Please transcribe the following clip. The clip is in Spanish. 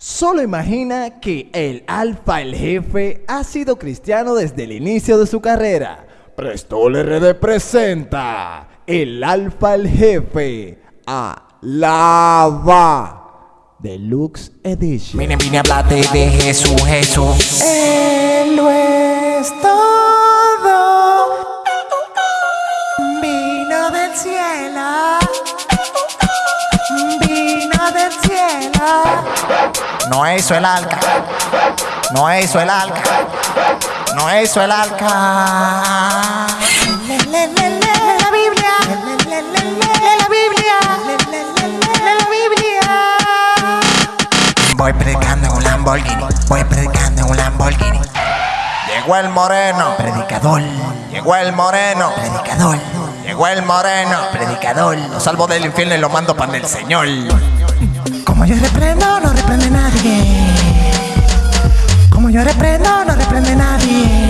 Solo imagina que el alfa, el jefe, ha sido cristiano desde el inicio de su carrera. Prestol RD presenta el alfa, el jefe, a Lava Deluxe Edition. Vine, vine a hablarte de Jesús, Jesús. Él lo es todo. Vino del cielo. No hizo el arca. No hizo el arca. No hizo el arca. Le, le, le, le, la Biblia. La Biblia. La Biblia. Voy predicando en un Lamborghini. Voy predicando en un Lamborghini. Llegó el moreno. Predicador. Llegó el moreno. Predicador. Llegó el moreno. Predicador. Lo salvo del infierno y lo mando para el Señor. Como yo reprendo, no reprende nadie. Yo reprendo, no reprende nadie.